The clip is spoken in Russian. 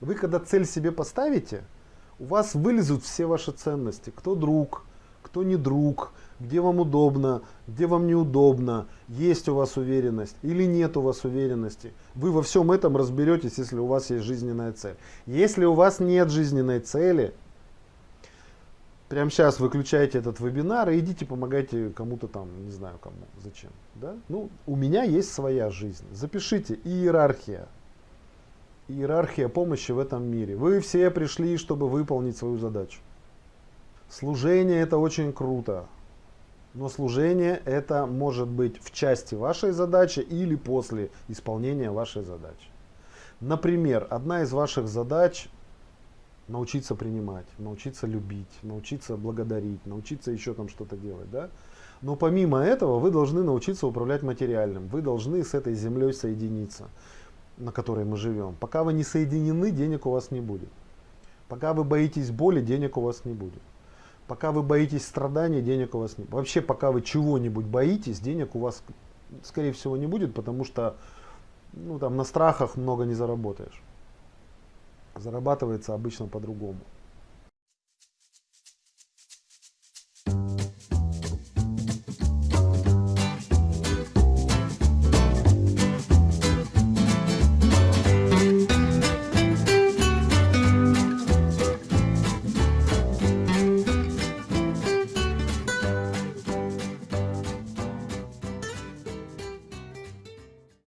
Вы когда цель себе поставите, у вас вылезут все ваши ценности. Кто друг, кто не друг, где вам удобно, где вам неудобно, есть у вас уверенность или нет у вас уверенности. Вы во всем этом разберетесь, если у вас есть жизненная цель. Если у вас нет жизненной цели, прямо сейчас выключайте этот вебинар и идите помогайте кому-то там, не знаю кому, зачем. Да? Ну, у меня есть своя жизнь. Запишите иерархия. Иерархия помощи в этом мире. Вы все пришли, чтобы выполнить свою задачу. Служение это очень круто. Но служение это может быть в части вашей задачи или после исполнения вашей задачи. Например, одна из ваших задач научиться принимать, научиться любить, научиться благодарить, научиться еще там что-то делать. Да? Но помимо этого вы должны научиться управлять материальным. Вы должны с этой землей соединиться, на которой мы живем. Пока вы не соединены, денег у вас не будет. Пока вы боитесь боли, денег у вас не будет. Пока вы боитесь страданий, денег у вас не будет. Вообще, пока вы чего-нибудь боитесь, денег у вас, скорее всего, не будет, потому что ну, там, на страхах много не заработаешь. Зарабатывается обычно по-другому.